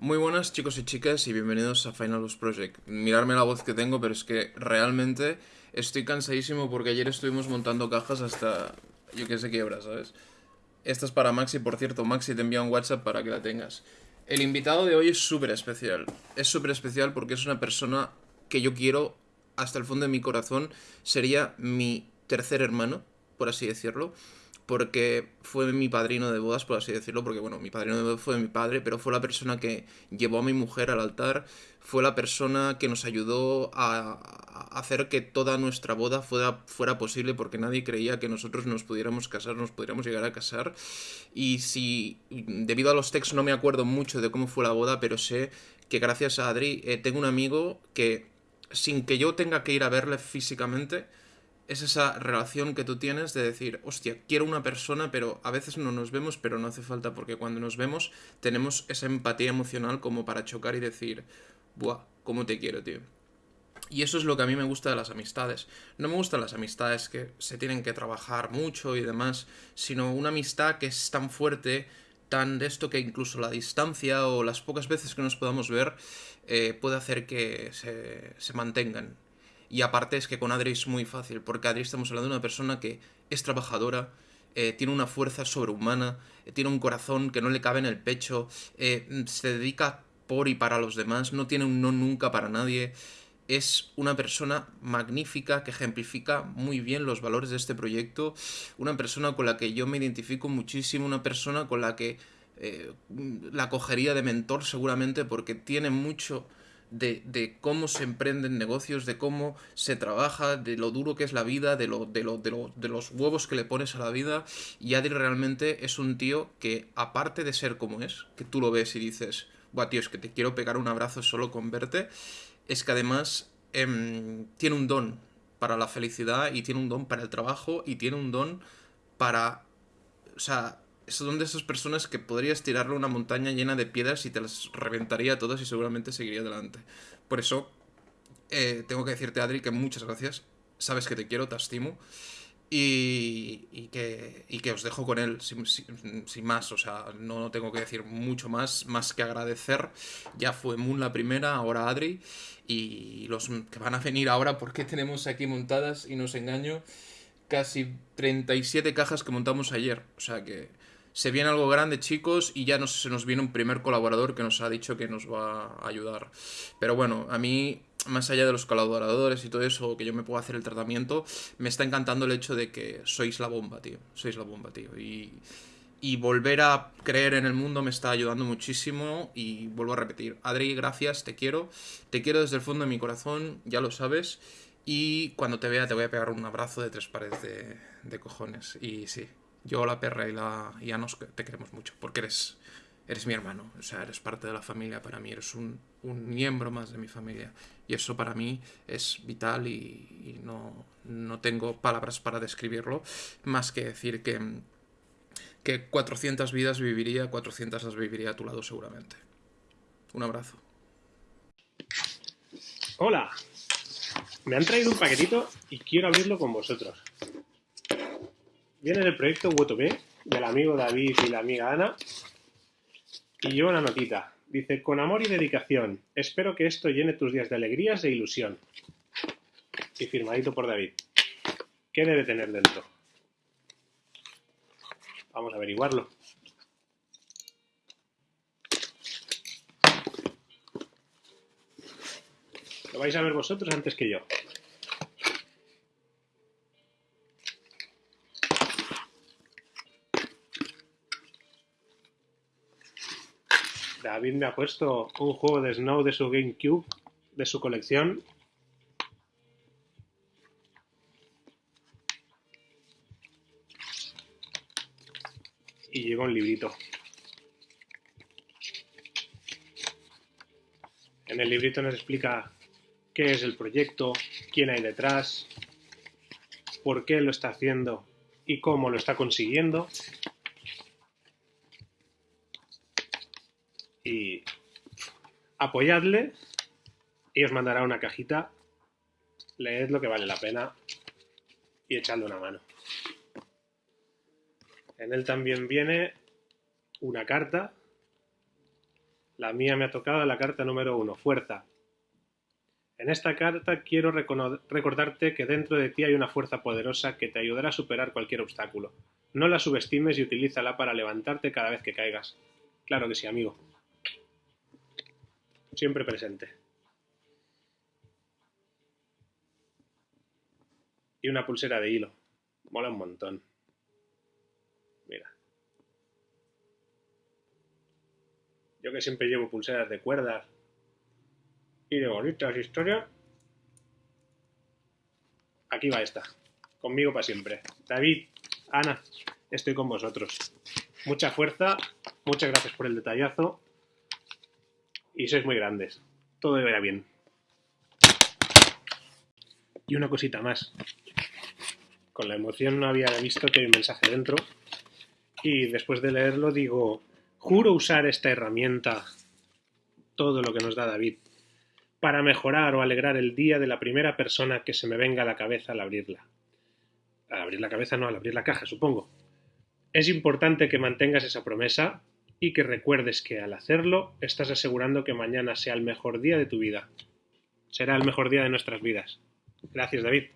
Muy buenas chicos y chicas y bienvenidos a Final Boss Project. Mirarme la voz que tengo, pero es que realmente estoy cansadísimo porque ayer estuvimos montando cajas hasta yo que sé qué hora, ¿sabes? Esta es para Maxi, por cierto, Maxi te envía un WhatsApp para que la tengas. El invitado de hoy es súper especial. Es súper especial porque es una persona que yo quiero hasta el fondo de mi corazón. Sería mi tercer hermano, por así decirlo porque fue mi padrino de bodas, por así decirlo, porque bueno, mi padrino de bodas fue mi padre, pero fue la persona que llevó a mi mujer al altar, fue la persona que nos ayudó a, hacer que toda nuestra boda fuera, fuera posible, porque nadie creía que nosotros nos pudiéramos casar, nos pudiéramos llegar a casar, y si debido a los textos no me acuerdo mucho de cómo fue la boda, pero sé que gracias a Adri eh, tengo un amigo que sin que yo tenga que ir a verle físicamente, es esa relación que tú tienes de decir, hostia, quiero una persona, pero a veces no nos vemos, pero no hace falta, porque cuando nos vemos tenemos esa empatía emocional como para chocar y decir, buah, ¿cómo te quiero, tío? Y eso es lo que a mí me gusta de las amistades. No me gustan las amistades que se tienen que trabajar mucho y demás, sino una amistad que es tan fuerte, tan de esto que incluso la distancia o las pocas veces que nos podamos ver eh, puede hacer que se, se mantengan. Y aparte es que con Adri es muy fácil, porque Adri estamos hablando de una persona que es trabajadora, eh, tiene una fuerza sobrehumana, eh, tiene un corazón que no le cabe en el pecho, eh, se dedica por y para los demás, no tiene un no nunca para nadie. Es una persona magnífica que ejemplifica muy bien los valores de este proyecto, una persona con la que yo me identifico muchísimo, una persona con la que la cogería de mentor seguramente porque tiene mucho de, cómo se emprenden negocios, de cómo se trabaja, de lo duro que es la vida, de, lo, de, lo, de, los huevos que le pones a la vida. Y Adri realmente es un tío que, aparte de ser como es, que tú lo ves y dices, buah, tío, es que te quiero pegar un abrazo solo con verte, es que además em, tiene un don para la felicidad y tiene un don para el trabajo y tiene un don para... O sea, son de esas personas que podrías tirarle una montaña llena de piedras y te las reventaría todas y seguramente seguiría adelante. Por eso, eh, tengo que decirte, Adri, que muchas gracias. Sabes que te quiero, te estimo. Y, que, y que os dejo con él sin, más, o sea, no tengo que decir mucho más, más que agradecer. Ya fue Moon la primera, ahora Adri, y los que van a venir ahora, porque tenemos aquí montadas, y no os engaño, casi 37 cajas que montamos ayer, o sea que se viene algo grande, chicos, y ya se nos viene un primer colaborador que nos ha dicho que nos va a ayudar. Pero bueno, a mí, más allá de los colaboradores y todo eso, que yo me puedo hacer el tratamiento, me está encantando el hecho de que sois la bomba, tío. Sois la bomba, tío. Y, y volver a creer en el mundo me está ayudando muchísimo y vuelvo a repetir. Adri, gracias, te quiero. Te quiero desde el fondo de mi corazón, ya lo sabes. Y cuando te vea te voy a pegar un abrazo de tres pares de, de cojones. Y sí, yo, la perra y la y te queremos mucho, porque eres, eres mi hermano, o sea, eres parte de la familia para mí, eres un, miembro más de mi familia. Y eso para mí es vital y, no, no, tengo palabras para describirlo, más que decir que, que 400 vidas viviría, 400 las viviría a tu lado seguramente. Un abrazo. Hola, me han traído un paquetito y quiero abrirlo con vosotros. Viene del proyecto WTB del amigo David y la amiga Ana. Y yo una notita. Dice, con amor y dedicación, espero que esto llene tus días de alegrías e ilusión. Y firmadito por David. ¿Qué debe tener dentro? Vamos a averiguarlo. Lo vais a ver vosotros antes que yo. David me ha puesto un juego de Snow de su GameCube, de su colección. Y lleva un librito. En el librito nos explica qué es el proyecto, quién hay detrás, por qué lo está haciendo y cómo lo está consiguiendo. Y apoyadle y os mandará una cajita. Leed lo que vale la pena y echadle una mano. En él también viene una carta La mía me ha tocado la carta número uno, fuerza. En esta carta quiero recordarte que dentro de ti hay una fuerza poderosa que te ayudará a superar cualquier obstáculo. No la subestimes y utilízala para levantarte cada vez que caigas. Claro que sí, amigo. Siempre presente. Y una pulsera de hilo. Mola un montón. Mira. Yo que siempre llevo pulseras de cuerdas y de bonitas historias. Aquí va esta. Conmigo para siempre. David, Ana, estoy con vosotros. Mucha fuerza, muchas gracias por el detallazo. Y sois muy grandes. Todo irá bien. Y una cosita más. Con la emoción no había visto que hay un mensaje dentro. Y después de leerlo digo, juro usar esta herramienta, todo lo que nos da David, para mejorar o alegrar el día de la primera persona que se me venga a la cabeza al abrirla. Al abrir la cabeza no, al abrir la caja, supongo. Es importante que mantengas esa promesa y que recuerdes que al hacerlo estás asegurando que mañana sea el mejor día de tu vida. Será el mejor día de nuestras vidas. Gracias, David.